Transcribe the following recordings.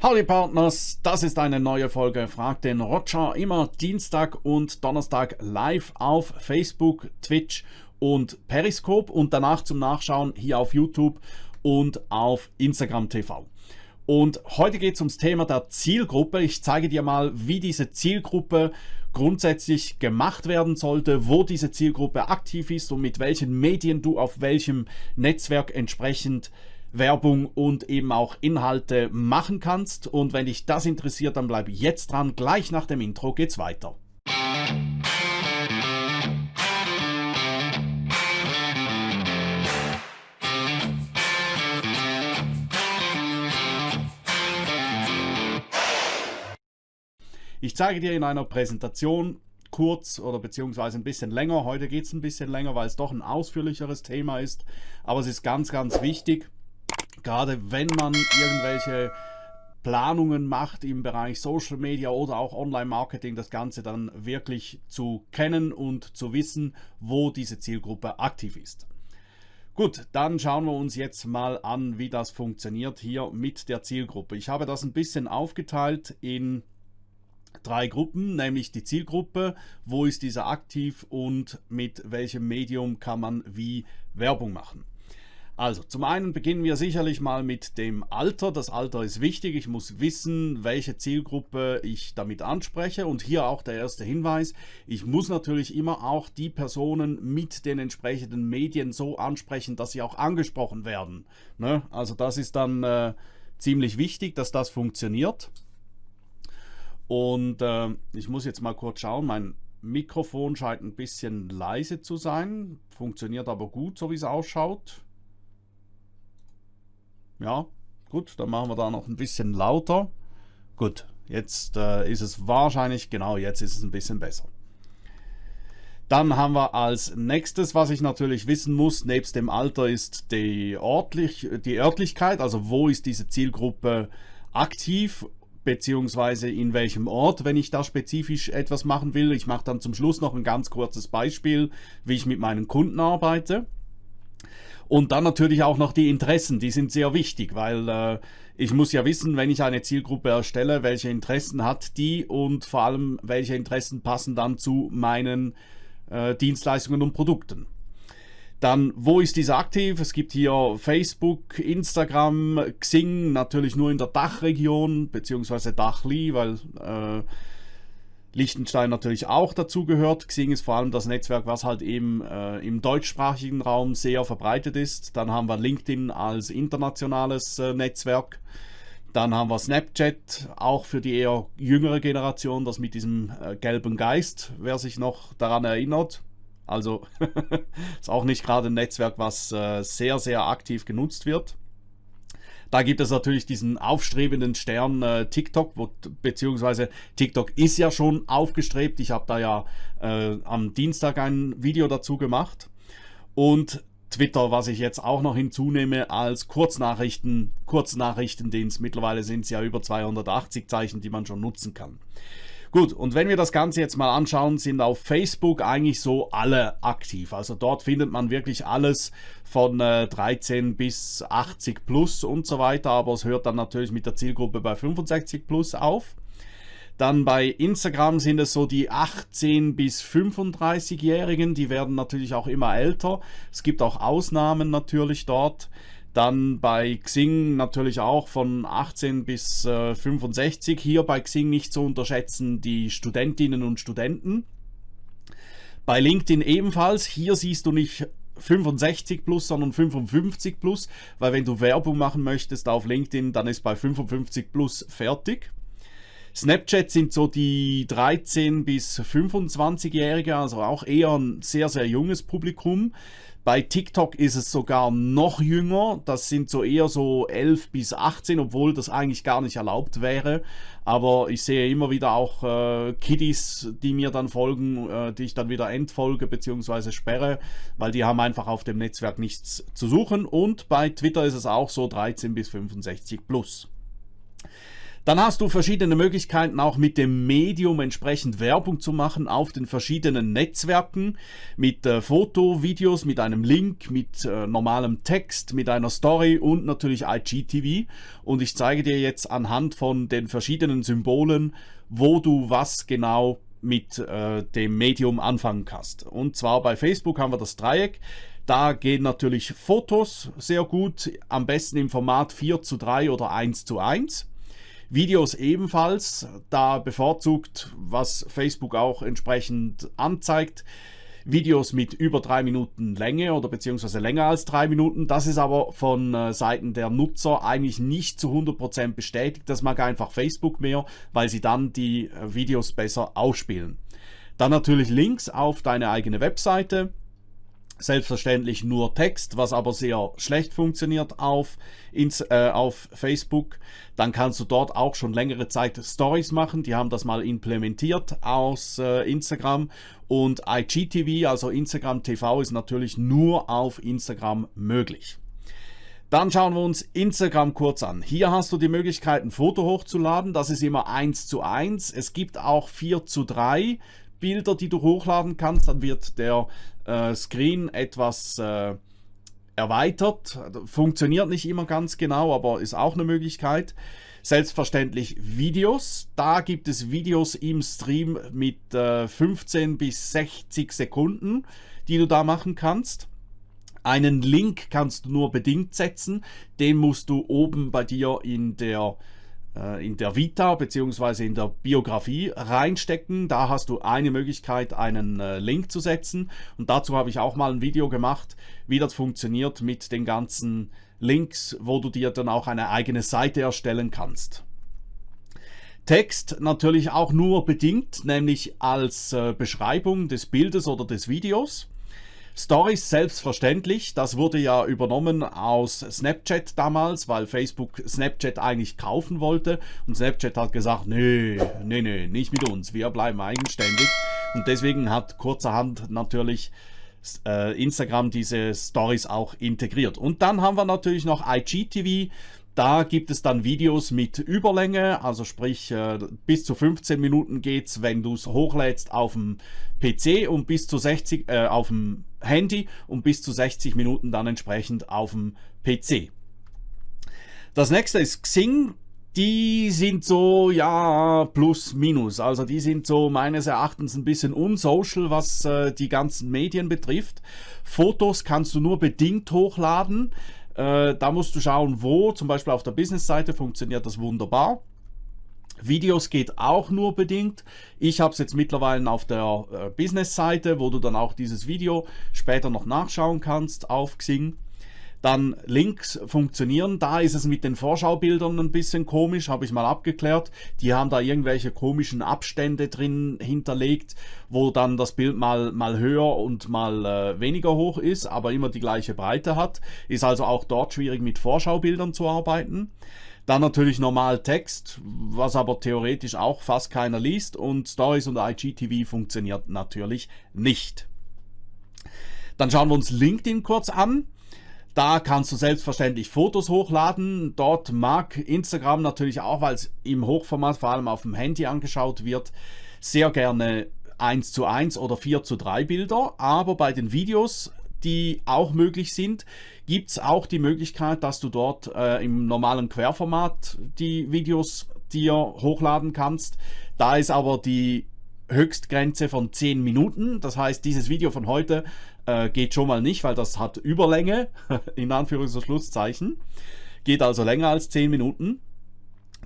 Howdy Partners, das ist eine neue Folge Frag den Roger, immer Dienstag und Donnerstag live auf Facebook, Twitch und Periscope und danach zum Nachschauen hier auf YouTube und auf Instagram TV. Und heute geht es ums Thema der Zielgruppe. Ich zeige dir mal, wie diese Zielgruppe grundsätzlich gemacht werden sollte, wo diese Zielgruppe aktiv ist und mit welchen Medien du auf welchem Netzwerk entsprechend Werbung und eben auch Inhalte machen kannst. Und wenn dich das interessiert, dann bleib jetzt dran. Gleich nach dem Intro geht's weiter. Ich zeige dir in einer Präsentation kurz oder beziehungsweise ein bisschen länger. Heute geht es ein bisschen länger, weil es doch ein ausführlicheres Thema ist. Aber es ist ganz, ganz wichtig, gerade wenn man irgendwelche Planungen macht im Bereich Social Media oder auch Online-Marketing, das Ganze dann wirklich zu kennen und zu wissen, wo diese Zielgruppe aktiv ist. Gut, dann schauen wir uns jetzt mal an, wie das funktioniert hier mit der Zielgruppe. Ich habe das ein bisschen aufgeteilt in drei Gruppen, nämlich die Zielgruppe, wo ist dieser aktiv und mit welchem Medium kann man wie Werbung machen. Also zum einen beginnen wir sicherlich mal mit dem Alter. Das Alter ist wichtig. Ich muss wissen, welche Zielgruppe ich damit anspreche. Und hier auch der erste Hinweis. Ich muss natürlich immer auch die Personen mit den entsprechenden Medien so ansprechen, dass sie auch angesprochen werden. Ne? Also das ist dann äh, ziemlich wichtig, dass das funktioniert. Und äh, ich muss jetzt mal kurz schauen. Mein Mikrofon scheint ein bisschen leise zu sein. Funktioniert aber gut, so wie es ausschaut. Ja, gut, dann machen wir da noch ein bisschen lauter. Gut, jetzt äh, ist es wahrscheinlich, genau, jetzt ist es ein bisschen besser. Dann haben wir als nächstes, was ich natürlich wissen muss, nebst dem Alter ist die, Ortlich, die Örtlichkeit, also wo ist diese Zielgruppe aktiv, beziehungsweise in welchem Ort, wenn ich da spezifisch etwas machen will. Ich mache dann zum Schluss noch ein ganz kurzes Beispiel, wie ich mit meinen Kunden arbeite. Und dann natürlich auch noch die Interessen, die sind sehr wichtig, weil äh, ich muss ja wissen, wenn ich eine Zielgruppe erstelle, welche Interessen hat die und vor allem welche Interessen passen dann zu meinen äh, Dienstleistungen und Produkten. Dann, wo ist dieser aktiv? Es gibt hier Facebook, Instagram, Xing, natürlich nur in der Dachregion, beziehungsweise Dachli, weil äh, Liechtenstein natürlich auch dazu gehört. Xing ist vor allem das Netzwerk, was halt eben äh, im deutschsprachigen Raum sehr verbreitet ist. Dann haben wir LinkedIn als internationales äh, Netzwerk. Dann haben wir Snapchat, auch für die eher jüngere Generation, das mit diesem äh, gelben Geist, wer sich noch daran erinnert. Also ist auch nicht gerade ein Netzwerk, was äh, sehr, sehr aktiv genutzt wird. Da gibt es natürlich diesen aufstrebenden Stern äh, TikTok, wo, beziehungsweise TikTok ist ja schon aufgestrebt. Ich habe da ja äh, am Dienstag ein Video dazu gemacht. Und Twitter, was ich jetzt auch noch hinzunehme als Kurznachrichten, Kurznachrichtendienst. Mittlerweile sind es ja über 280 Zeichen, die man schon nutzen kann. Gut, und wenn wir das Ganze jetzt mal anschauen, sind auf Facebook eigentlich so alle aktiv. Also dort findet man wirklich alles von äh, 13 bis 80 plus und so weiter, aber es hört dann natürlich mit der Zielgruppe bei 65 plus auf. Dann bei Instagram sind es so die 18 bis 35-Jährigen, die werden natürlich auch immer älter. Es gibt auch Ausnahmen natürlich dort. Dann bei Xing natürlich auch von 18 bis äh, 65. Hier bei Xing nicht zu unterschätzen die Studentinnen und Studenten. Bei LinkedIn ebenfalls. Hier siehst du nicht 65 plus, sondern 55 plus, weil wenn du Werbung machen möchtest auf LinkedIn, dann ist bei 55 plus fertig. Snapchat sind so die 13 bis 25-Jährige, also auch eher ein sehr, sehr junges Publikum. Bei TikTok ist es sogar noch jünger. Das sind so eher so 11 bis 18, obwohl das eigentlich gar nicht erlaubt wäre. Aber ich sehe immer wieder auch äh, Kiddies, die mir dann folgen, äh, die ich dann wieder entfolge bzw. sperre, weil die haben einfach auf dem Netzwerk nichts zu suchen. Und bei Twitter ist es auch so 13 bis 65 plus. Dann hast du verschiedene Möglichkeiten auch mit dem Medium entsprechend Werbung zu machen auf den verschiedenen Netzwerken mit äh, Foto, Videos, mit einem Link, mit äh, normalem Text, mit einer Story und natürlich IGTV. Und ich zeige dir jetzt anhand von den verschiedenen Symbolen, wo du was genau mit äh, dem Medium anfangen kannst. Und zwar bei Facebook haben wir das Dreieck. Da gehen natürlich Fotos sehr gut, am besten im Format 4 zu 3 oder 1 zu 1. Videos ebenfalls, da bevorzugt, was Facebook auch entsprechend anzeigt, Videos mit über drei Minuten Länge oder beziehungsweise länger als drei Minuten. Das ist aber von äh, Seiten der Nutzer eigentlich nicht zu 100% bestätigt. Das mag einfach Facebook mehr, weil sie dann die äh, Videos besser ausspielen. Dann natürlich Links auf deine eigene Webseite Selbstverständlich nur Text, was aber sehr schlecht funktioniert auf, ins, äh, auf Facebook. Dann kannst du dort auch schon längere Zeit Stories machen. Die haben das mal implementiert aus äh, Instagram. Und IGTV, also Instagram TV, ist natürlich nur auf Instagram möglich. Dann schauen wir uns Instagram kurz an. Hier hast du die Möglichkeit, ein Foto hochzuladen. Das ist immer 1 zu 1. Es gibt auch 4 zu 3 Bilder, die du hochladen kannst. Dann wird der äh, Screen etwas äh, erweitert. Funktioniert nicht immer ganz genau, aber ist auch eine Möglichkeit. Selbstverständlich Videos. Da gibt es Videos im Stream mit äh, 15 bis 60 Sekunden, die du da machen kannst. Einen Link kannst du nur bedingt setzen. Den musst du oben bei dir in der in der Vita bzw. in der Biografie reinstecken. Da hast du eine Möglichkeit, einen äh, Link zu setzen. Und dazu habe ich auch mal ein Video gemacht, wie das funktioniert mit den ganzen Links, wo du dir dann auch eine eigene Seite erstellen kannst. Text natürlich auch nur bedingt, nämlich als äh, Beschreibung des Bildes oder des Videos. Stories selbstverständlich, das wurde ja übernommen aus Snapchat damals, weil Facebook Snapchat eigentlich kaufen wollte. Und Snapchat hat gesagt, nee, nee, nee, nicht mit uns, wir bleiben eigenständig. Und deswegen hat kurzerhand natürlich äh, Instagram diese Stories auch integriert. Und dann haben wir natürlich noch IGTV, da gibt es dann Videos mit Überlänge, also sprich äh, bis zu 15 Minuten geht es, wenn du es hochlädst auf dem PC und bis zu 60 äh, auf dem Handy und bis zu 60 Minuten dann entsprechend auf dem PC. Das nächste ist Xing. Die sind so, ja, plus minus. Also die sind so meines Erachtens ein bisschen unsocial, was äh, die ganzen Medien betrifft. Fotos kannst du nur bedingt hochladen. Äh, da musst du schauen, wo. Zum Beispiel auf der Business-Seite funktioniert das wunderbar. Videos geht auch nur bedingt. Ich habe es jetzt mittlerweile auf der äh, Business-Seite, wo du dann auch dieses Video später noch nachschauen kannst auf Xing. Dann Links funktionieren. Da ist es mit den Vorschaubildern ein bisschen komisch, habe ich mal abgeklärt. Die haben da irgendwelche komischen Abstände drin hinterlegt, wo dann das Bild mal, mal höher und mal äh, weniger hoch ist, aber immer die gleiche Breite hat. Ist also auch dort schwierig mit Vorschaubildern zu arbeiten. Dann natürlich normal Text, was aber theoretisch auch fast keiner liest und Stories und IGTV funktioniert natürlich nicht. Dann schauen wir uns LinkedIn kurz an. Da kannst du selbstverständlich Fotos hochladen. Dort mag Instagram natürlich auch, weil es im Hochformat vor allem auf dem Handy angeschaut wird, sehr gerne 1 zu 1 oder 4 zu 3 Bilder. Aber bei den Videos, die auch möglich sind, gibt es auch die Möglichkeit, dass du dort äh, im normalen Querformat die Videos dir hochladen kannst. Da ist aber die Höchstgrenze von 10 Minuten. Das heißt, dieses Video von heute äh, geht schon mal nicht, weil das hat Überlänge, in Anführungs- und Schlusszeichen. Geht also länger als 10 Minuten.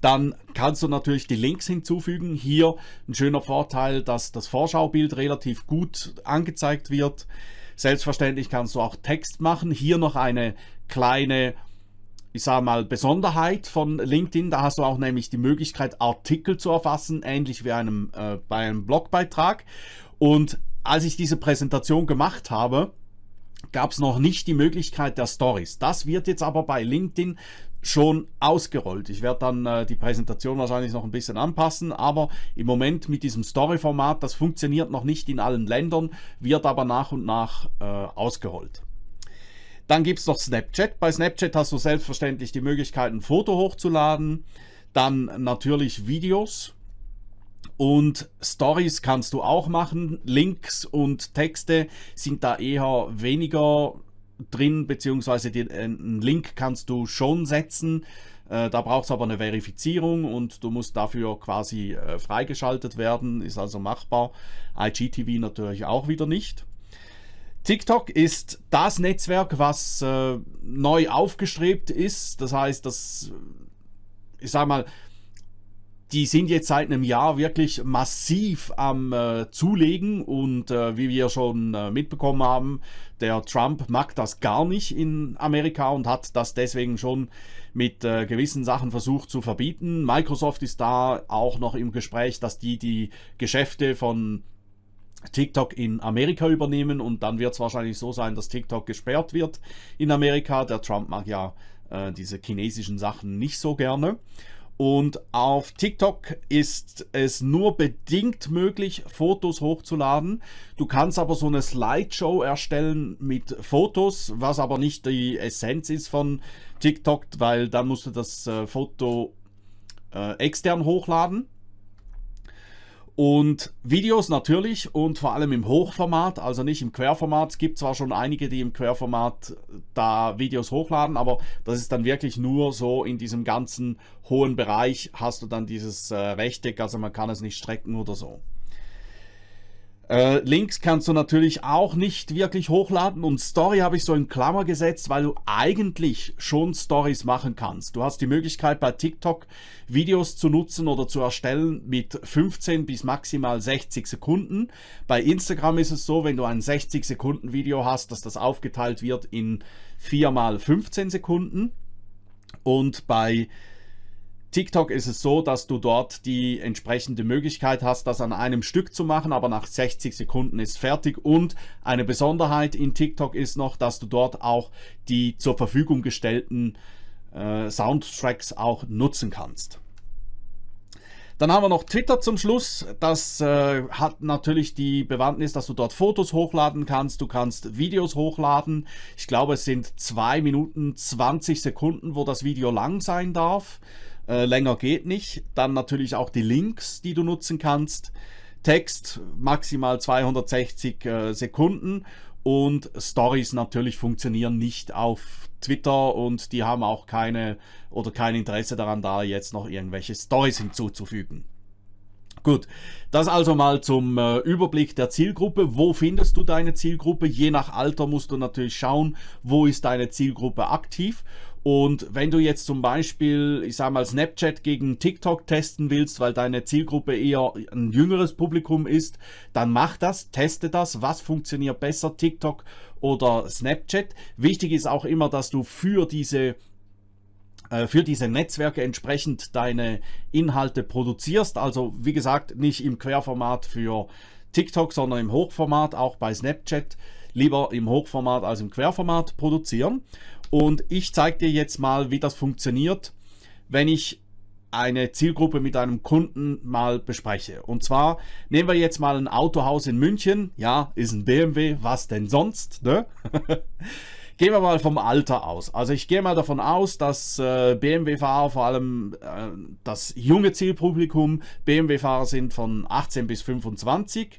Dann kannst du natürlich die Links hinzufügen. Hier ein schöner Vorteil, dass das Vorschaubild relativ gut angezeigt wird. Selbstverständlich kannst du auch Text machen. Hier noch eine kleine ich sage mal, Besonderheit von LinkedIn. Da hast du auch nämlich die Möglichkeit, Artikel zu erfassen, ähnlich wie einem, äh, bei einem Blogbeitrag. Und als ich diese Präsentation gemacht habe, gab es noch nicht die Möglichkeit der Stories. Das wird jetzt aber bei LinkedIn schon ausgerollt. Ich werde dann äh, die Präsentation wahrscheinlich noch ein bisschen anpassen, aber im Moment mit diesem Story-Format, das funktioniert noch nicht in allen Ländern, wird aber nach und nach äh, ausgerollt. Dann gibt es noch Snapchat. Bei Snapchat hast du selbstverständlich die Möglichkeit, ein Foto hochzuladen. Dann natürlich Videos. Und Stories kannst du auch machen. Links und Texte sind da eher weniger drin, beziehungsweise den, einen Link kannst du schon setzen. Äh, da braucht es aber eine Verifizierung und du musst dafür quasi äh, freigeschaltet werden, ist also machbar. IGTV natürlich auch wieder nicht. TikTok ist das Netzwerk, was äh, neu aufgestrebt ist. Das heißt, das, ich sag mal, die sind jetzt seit einem Jahr wirklich massiv am äh, Zulegen und äh, wie wir schon äh, mitbekommen haben, der Trump mag das gar nicht in Amerika und hat das deswegen schon mit äh, gewissen Sachen versucht zu verbieten. Microsoft ist da auch noch im Gespräch, dass die die Geschäfte von TikTok in Amerika übernehmen und dann wird es wahrscheinlich so sein, dass TikTok gesperrt wird in Amerika. Der Trump mag ja äh, diese chinesischen Sachen nicht so gerne. Und auf TikTok ist es nur bedingt möglich, Fotos hochzuladen. Du kannst aber so eine Slideshow erstellen mit Fotos, was aber nicht die Essenz ist von TikTok, weil dann musst du das äh, Foto äh, extern hochladen. Und Videos natürlich und vor allem im Hochformat, also nicht im Querformat. Es gibt zwar schon einige, die im Querformat da Videos hochladen, aber das ist dann wirklich nur so in diesem ganzen hohen Bereich hast du dann dieses äh, Rechteck, also man kann es nicht strecken oder so. Äh, Links kannst du natürlich auch nicht wirklich hochladen und Story habe ich so in Klammer gesetzt, weil du eigentlich schon Stories machen kannst. Du hast die Möglichkeit bei TikTok Videos zu nutzen oder zu erstellen mit 15 bis maximal 60 Sekunden. Bei Instagram ist es so, wenn du ein 60 Sekunden Video hast, dass das aufgeteilt wird in 4 mal 15 Sekunden. Und bei TikTok ist es so, dass du dort die entsprechende Möglichkeit hast, das an einem Stück zu machen, aber nach 60 Sekunden ist fertig. Und eine Besonderheit in TikTok ist noch, dass du dort auch die zur Verfügung gestellten äh, Soundtracks auch nutzen kannst. Dann haben wir noch Twitter zum Schluss. Das äh, hat natürlich die Bewandtnis, dass du dort Fotos hochladen kannst. Du kannst Videos hochladen. Ich glaube, es sind 2 Minuten 20 Sekunden, wo das Video lang sein darf. Äh, länger geht nicht. Dann natürlich auch die Links, die du nutzen kannst. Text maximal 260 äh, Sekunden und Stories natürlich funktionieren nicht auf Twitter und die haben auch keine oder kein Interesse daran, da jetzt noch irgendwelche Stories hinzuzufügen. Gut, das also mal zum äh, Überblick der Zielgruppe. Wo findest du deine Zielgruppe? Je nach Alter musst du natürlich schauen, wo ist deine Zielgruppe aktiv und wenn du jetzt zum Beispiel, ich sage mal, Snapchat gegen TikTok testen willst, weil deine Zielgruppe eher ein jüngeres Publikum ist, dann mach das, teste das, was funktioniert besser, TikTok oder Snapchat. Wichtig ist auch immer, dass du für diese äh, für diese Netzwerke entsprechend deine Inhalte produzierst. Also wie gesagt, nicht im Querformat für TikTok, sondern im Hochformat, auch bei Snapchat. Lieber im Hochformat als im Querformat produzieren. Und ich zeige dir jetzt mal, wie das funktioniert, wenn ich eine Zielgruppe mit einem Kunden mal bespreche. Und zwar nehmen wir jetzt mal ein Autohaus in München. Ja, ist ein BMW, was denn sonst? Ne? Gehen wir mal vom Alter aus. Also ich gehe mal davon aus, dass äh, BMW-Fahrer, vor allem äh, das junge Zielpublikum, BMW-Fahrer sind von 18 bis 25.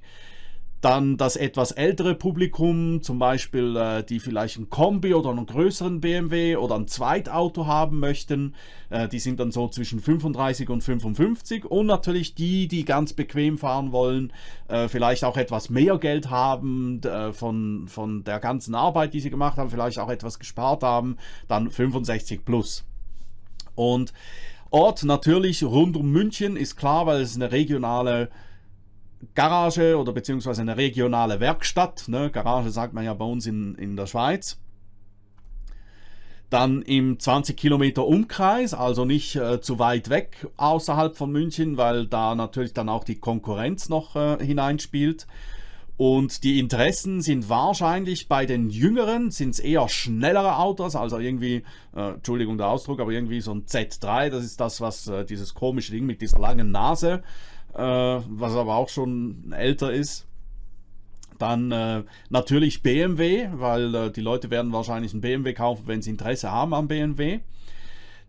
Dann das etwas ältere Publikum, zum Beispiel äh, die vielleicht ein Kombi oder einen größeren BMW oder ein Zweitauto haben möchten, äh, die sind dann so zwischen 35 und 55. Und natürlich die, die ganz bequem fahren wollen, äh, vielleicht auch etwas mehr Geld haben äh, von, von der ganzen Arbeit, die sie gemacht haben, vielleicht auch etwas gespart haben, dann 65 plus. Und Ort natürlich rund um München ist klar, weil es eine regionale Garage oder beziehungsweise eine regionale Werkstatt. Ne? Garage sagt man ja bei uns in, in der Schweiz. Dann im 20 Kilometer Umkreis, also nicht äh, zu weit weg außerhalb von München, weil da natürlich dann auch die Konkurrenz noch äh, hineinspielt. Und die Interessen sind wahrscheinlich bei den Jüngeren, sind es eher schnellere Autos, also irgendwie, äh, Entschuldigung der Ausdruck, aber irgendwie so ein Z3, das ist das, was äh, dieses komische Ding mit dieser langen Nase, was aber auch schon älter ist. Dann äh, natürlich BMW, weil äh, die Leute werden wahrscheinlich einen BMW kaufen, wenn sie Interesse haben am BMW.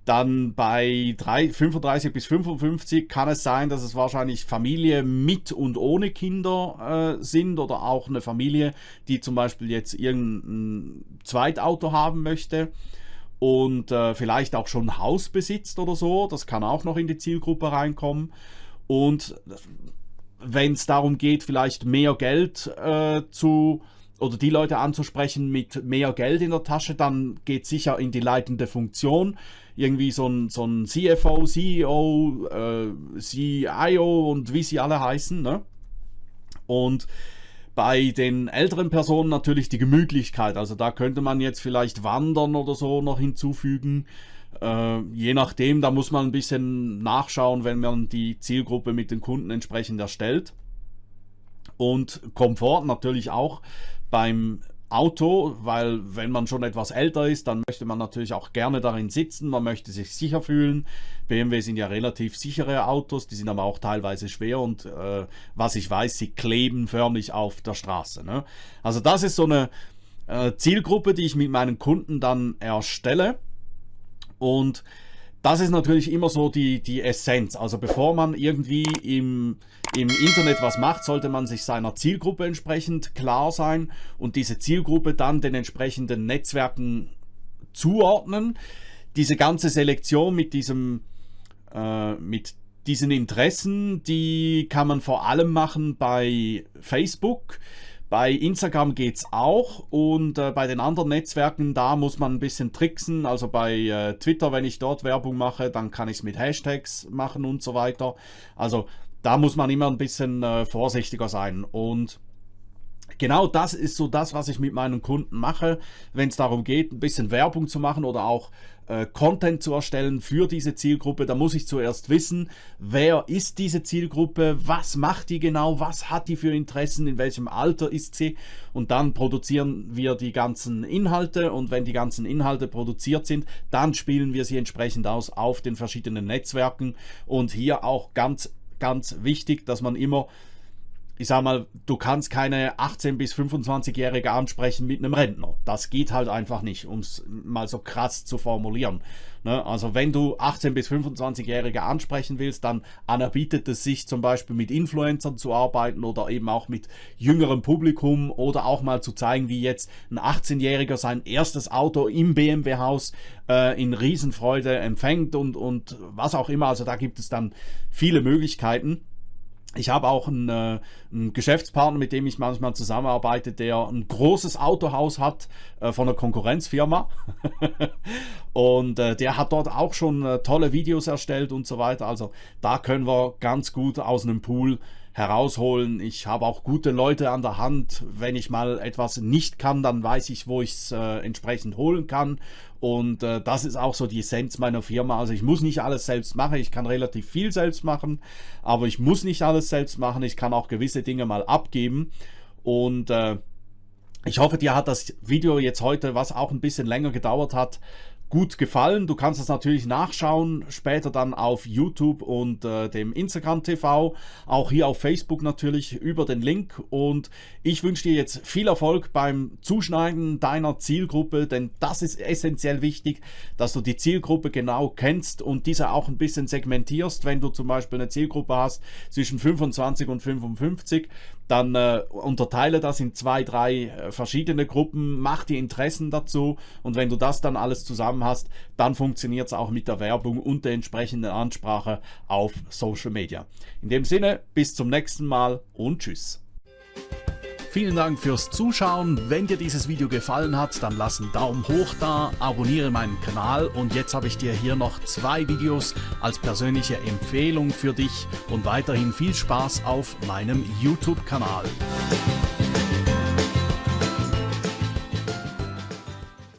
Dann bei 3, 35 bis 55 kann es sein, dass es wahrscheinlich Familie mit und ohne Kinder äh, sind oder auch eine Familie, die zum Beispiel jetzt irgendein Zweitauto haben möchte und äh, vielleicht auch schon ein Haus besitzt oder so. Das kann auch noch in die Zielgruppe reinkommen. Und wenn es darum geht, vielleicht mehr Geld äh, zu oder die Leute anzusprechen mit mehr Geld in der Tasche, dann geht sicher in die leitende Funktion. Irgendwie so ein, so ein CFO, CEO, äh, CIO und wie sie alle heißen. Ne? Und bei den älteren Personen natürlich die Gemütlichkeit. Also da könnte man jetzt vielleicht Wandern oder so noch hinzufügen. Äh, je nachdem, da muss man ein bisschen nachschauen, wenn man die Zielgruppe mit den Kunden entsprechend erstellt. Und Komfort natürlich auch beim Auto, weil wenn man schon etwas älter ist, dann möchte man natürlich auch gerne darin sitzen, man möchte sich sicher fühlen. BMW sind ja relativ sichere Autos, die sind aber auch teilweise schwer und äh, was ich weiß, sie kleben förmlich auf der Straße. Ne? Also das ist so eine äh, Zielgruppe, die ich mit meinen Kunden dann erstelle und das ist natürlich immer so die, die Essenz. Also bevor man irgendwie im, im Internet was macht, sollte man sich seiner Zielgruppe entsprechend klar sein und diese Zielgruppe dann den entsprechenden Netzwerken zuordnen. Diese ganze Selektion mit diesem, äh, mit diesen Interessen, die kann man vor allem machen bei Facebook. Bei Instagram geht es auch und äh, bei den anderen Netzwerken, da muss man ein bisschen tricksen. Also bei äh, Twitter, wenn ich dort Werbung mache, dann kann ich es mit Hashtags machen und so weiter. Also da muss man immer ein bisschen äh, vorsichtiger sein. Und genau das ist so das, was ich mit meinen Kunden mache, wenn es darum geht, ein bisschen Werbung zu machen oder auch äh, Content zu erstellen für diese Zielgruppe, da muss ich zuerst wissen, wer ist diese Zielgruppe, was macht die genau, was hat die für Interessen, in welchem Alter ist sie? Und dann produzieren wir die ganzen Inhalte und wenn die ganzen Inhalte produziert sind, dann spielen wir sie entsprechend aus auf den verschiedenen Netzwerken. Und hier auch ganz, ganz wichtig, dass man immer ich sag mal, du kannst keine 18- bis 25-Jährige ansprechen mit einem Rentner. Das geht halt einfach nicht, um es mal so krass zu formulieren. Ne? Also wenn du 18- bis 25-Jährige ansprechen willst, dann anerbietet es sich zum Beispiel mit Influencern zu arbeiten oder eben auch mit jüngerem Publikum oder auch mal zu zeigen, wie jetzt ein 18-Jähriger sein erstes Auto im BMW-Haus äh, in Riesenfreude empfängt und, und was auch immer. Also da gibt es dann viele Möglichkeiten. Ich habe auch einen, äh, einen, Geschäftspartner, mit dem ich manchmal zusammenarbeite, der ein großes Autohaus hat äh, von einer Konkurrenzfirma. und äh, der hat dort auch schon äh, tolle Videos erstellt und so weiter. Also da können wir ganz gut aus einem Pool herausholen. Ich habe auch gute Leute an der Hand. Wenn ich mal etwas nicht kann, dann weiß ich, wo ich es äh, entsprechend holen kann. Und äh, das ist auch so die Essenz meiner Firma. Also ich muss nicht alles selbst machen. Ich kann relativ viel selbst machen, aber ich muss nicht alles selbst machen. Ich kann auch gewisse Dinge mal abgeben. Und äh, ich hoffe, dir hat das Video jetzt heute, was auch ein bisschen länger gedauert hat, gut gefallen. Du kannst das natürlich nachschauen, später dann auf YouTube und äh, dem Instagram TV, auch hier auf Facebook natürlich über den Link. Und ich wünsche dir jetzt viel Erfolg beim Zuschneiden deiner Zielgruppe, denn das ist essentiell wichtig, dass du die Zielgruppe genau kennst und diese auch ein bisschen segmentierst. Wenn du zum Beispiel eine Zielgruppe hast zwischen 25 und 55, dann äh, unterteile das in zwei, drei äh, verschiedene Gruppen, mach die Interessen dazu und wenn du das dann alles zusammen hast, dann funktioniert es auch mit der Werbung und der entsprechenden Ansprache auf Social Media. In dem Sinne, bis zum nächsten Mal und tschüss. Vielen Dank fürs Zuschauen. Wenn dir dieses Video gefallen hat, dann lass einen Daumen hoch da, abonniere meinen Kanal und jetzt habe ich dir hier noch zwei Videos als persönliche Empfehlung für dich und weiterhin viel Spaß auf meinem YouTube-Kanal.